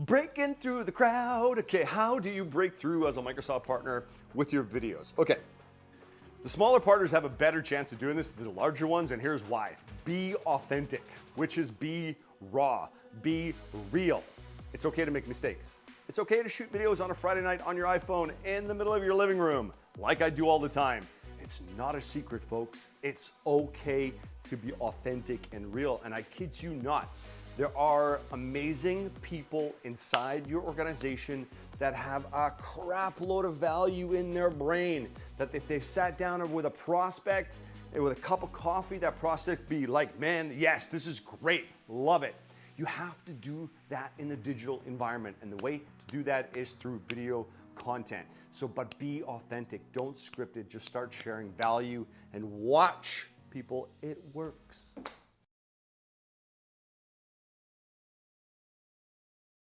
breaking through the crowd. Okay, how do you break through as a Microsoft partner with your videos? Okay, the smaller partners have a better chance of doing this than the larger ones, and here's why. Be authentic, which is be raw, be real. It's okay to make mistakes. It's okay to shoot videos on a Friday night on your iPhone in the middle of your living room, like I do all the time. It's not a secret, folks. It's okay to be authentic and real, and I kid you not. There are amazing people inside your organization that have a crap load of value in their brain that if they've sat down with a prospect and with a cup of coffee, that prospect be like, man, yes, this is great, love it. You have to do that in the digital environment. And the way to do that is through video content. So, but be authentic, don't script it, just start sharing value and watch people, it works.